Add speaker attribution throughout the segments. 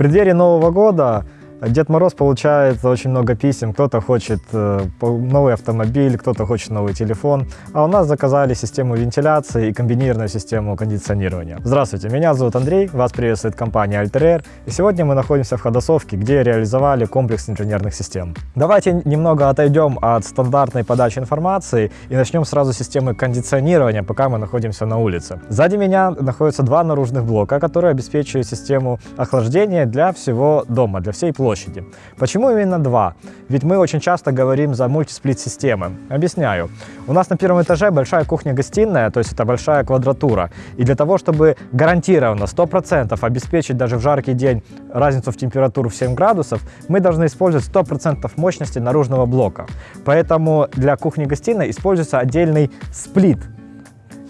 Speaker 1: преддверии Нового года Дед Мороз получает очень много писем. Кто-то хочет э, новый автомобиль, кто-то хочет новый телефон. А у нас заказали систему вентиляции и комбинированную систему кондиционирования. Здравствуйте, меня зовут Андрей, вас приветствует компания Alter И сегодня мы находимся в Ходосовке, где реализовали комплекс инженерных систем. Давайте немного отойдем от стандартной подачи информации и начнем сразу с системы кондиционирования, пока мы находимся на улице. Сзади меня находятся два наружных блока, которые обеспечивают систему охлаждения для всего дома, для всей площади площади. Почему именно два? Ведь мы очень часто говорим за мультисплит-системы. Объясняю. У нас на первом этаже большая кухня-гостиная, то есть это большая квадратура. И для того, чтобы гарантированно 100% обеспечить даже в жаркий день разницу в температуру в 7 градусов, мы должны использовать 100% мощности наружного блока. Поэтому для кухни-гостиной используется отдельный сплит,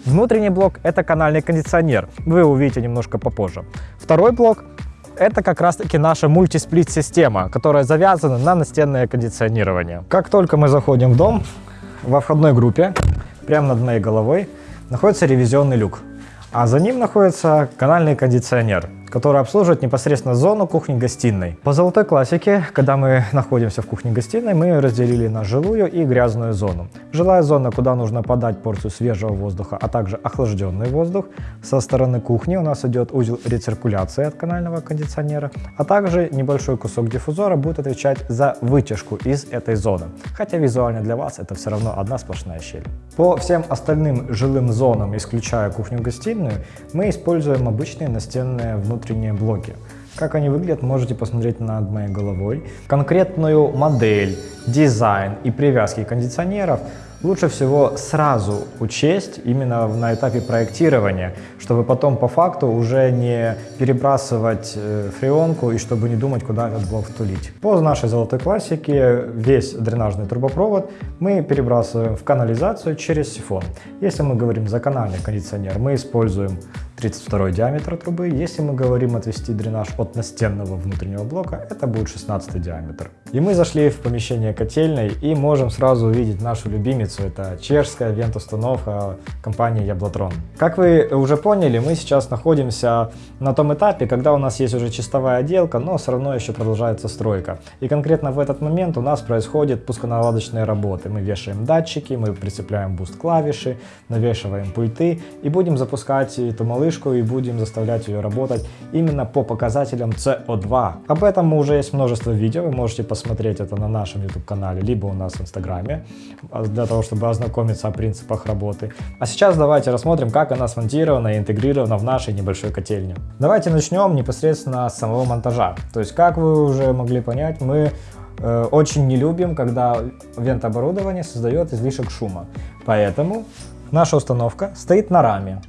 Speaker 1: Внутренний блок – это канальный кондиционер. Вы увидите немножко попозже. Второй блок это как раз-таки наша мультисплит-система, которая завязана на настенное кондиционирование. Как только мы заходим в дом, во входной группе, прямо над моей головой, находится ревизионный люк, а за ним находится канальный кондиционер который обслуживает непосредственно зону кухни-гостиной. По золотой классике, когда мы находимся в кухне-гостиной, мы разделили на жилую и грязную зону. Жилая зона, куда нужно подать порцию свежего воздуха, а также охлажденный воздух. Со стороны кухни у нас идет узел рециркуляции от канального кондиционера, а также небольшой кусок диффузора будет отвечать за вытяжку из этой зоны. Хотя визуально для вас это все равно одна сплошная щель. По всем остальным жилым зонам, исключая кухню-гостиную, мы используем обычные настенные внутренние внутренние блоки. Как они выглядят, можете посмотреть над моей головой. Конкретную модель, дизайн и привязки кондиционеров лучше всего сразу учесть именно на этапе проектирования, чтобы потом по факту уже не перебрасывать э, фреонку и чтобы не думать, куда этот блок втулить. По нашей золотой классике весь дренажный трубопровод мы перебрасываем в канализацию через сифон. Если мы говорим за канальный кондиционер, мы используем 32 диаметр трубы. Если мы говорим отвести дренаж от настенного внутреннего блока, это будет 16 диаметр. И мы зашли в помещение котельной и можем сразу увидеть нашу любимицу. Это чешская вент-установка компании Яблотрон. Как вы уже поняли, мы сейчас находимся на том этапе, когда у нас есть уже чистовая отделка, но все равно еще продолжается стройка. И конкретно в этот момент у нас происходит пусконаладочные работы. Мы вешаем датчики, мы прицепляем boost клавиши, навешиваем пульты и будем запускать эту малышку вспышку и будем заставлять ее работать именно по показателям CO2. Об этом уже есть множество видео, вы можете посмотреть это на нашем YouTube канале, либо у нас в инстаграме, а, для того, чтобы ознакомиться о принципах работы. А сейчас давайте рассмотрим, как она смонтирована и интегрирована в нашей небольшой котельне. Давайте начнем непосредственно с самого монтажа. То есть, как вы уже могли понять, мы э, очень не любим, когда вент-оборудование создает излишек шума. Поэтому наша установка стоит на раме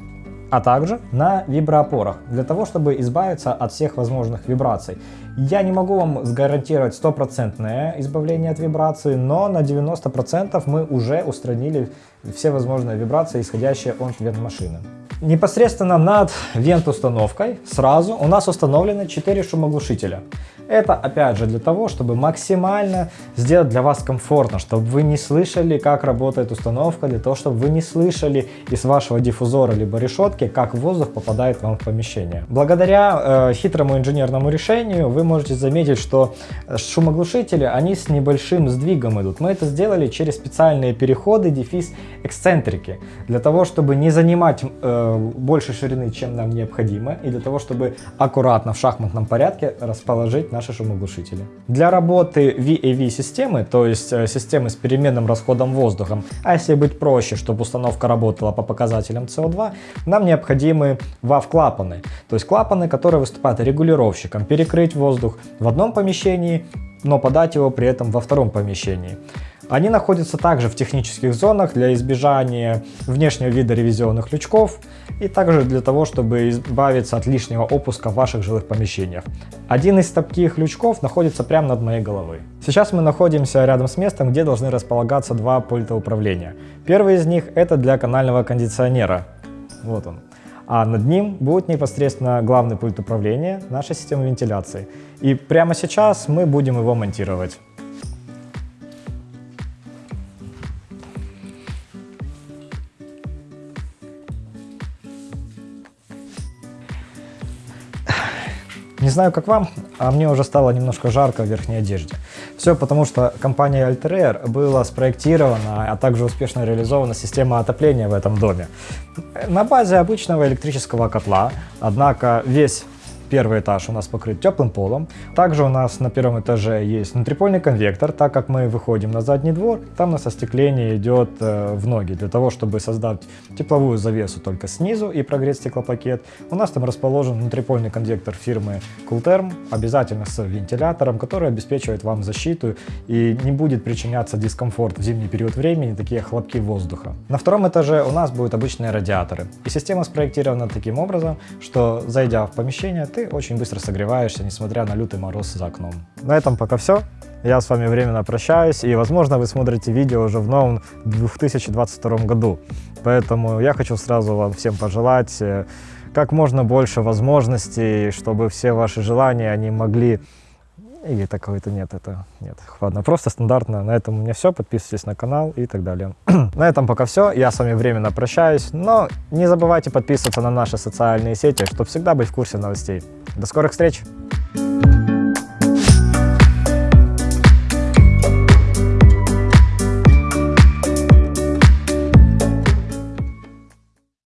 Speaker 1: а также на виброопорах, для того, чтобы избавиться от всех возможных вибраций. Я не могу вам гарантировать стопроцентное избавление от вибраций, но на 90% мы уже устранили все возможные вибрации, исходящие от вент-машины. Непосредственно над вент-установкой сразу у нас установлены 4 шумоглушителя. Это опять же для того, чтобы максимально сделать для вас комфортно, чтобы вы не слышали, как работает установка, для того, чтобы вы не слышали из вашего диффузора либо решетки, как воздух попадает вам в помещение. Благодаря э, хитрому инженерному решению вы можете заметить, что шумоглушители, они с небольшим сдвигом идут. Мы это сделали через специальные переходы, дефис, эксцентрики, для того, чтобы не занимать э, больше ширины, чем нам необходимо, и для того, чтобы аккуратно в шахматном порядке расположить наш наши шумоглушители. Для работы VAV системы, то есть э, системы с переменным расходом воздуха, а если быть проще, чтобы установка работала по показателям CO2, нам необходимы WAV-клапаны, то есть клапаны, которые выступают регулировщиком, перекрыть воздух в одном помещении, но подать его при этом во втором помещении. Они находятся также в технических зонах для избежания внешнего вида ревизионных лючков и также для того, чтобы избавиться от лишнего опуска в ваших жилых помещениях. Один из таких лючков находится прямо над моей головой. Сейчас мы находимся рядом с местом, где должны располагаться два пульта управления. Первый из них это для канального кондиционера. Вот он а над ним будет непосредственно главный пульт управления нашей системы вентиляции. И прямо сейчас мы будем его монтировать. Не знаю, как вам, а мне уже стало немножко жарко в верхней одежде. Все потому, что компания Altair была спроектирована, а также успешно реализована система отопления в этом доме. На базе обычного электрического котла, однако весь Первый этаж у нас покрыт теплым полом. Также у нас на первом этаже есть внутрипольный конвектор, так как мы выходим на задний двор, там у нас остекление идет э, в ноги, для того, чтобы создать тепловую завесу только снизу и прогреть стеклопакет. У нас там расположен внутрипольный конвектор фирмы Coolterm, обязательно с вентилятором, который обеспечивает вам защиту и не будет причиняться дискомфорт в зимний период времени, такие хлопки воздуха. На втором этаже у нас будут обычные радиаторы. И система спроектирована таким образом, что зайдя в помещение, ты очень быстро согреваешься, несмотря на лютый мороз за окном. На этом пока все. Я с вами временно прощаюсь, и, возможно, вы смотрите видео уже в новом 2022 году. Поэтому я хочу сразу вам всем пожелать э, как можно больше возможностей, чтобы все ваши желания, они могли или такого-то нет, это нет. Ладно, просто стандартно. На этом у меня все. Подписывайтесь на канал и так далее. на этом пока все. Я с вами временно прощаюсь. Но не забывайте подписываться на наши социальные сети, чтобы всегда быть в курсе новостей. До скорых встреч!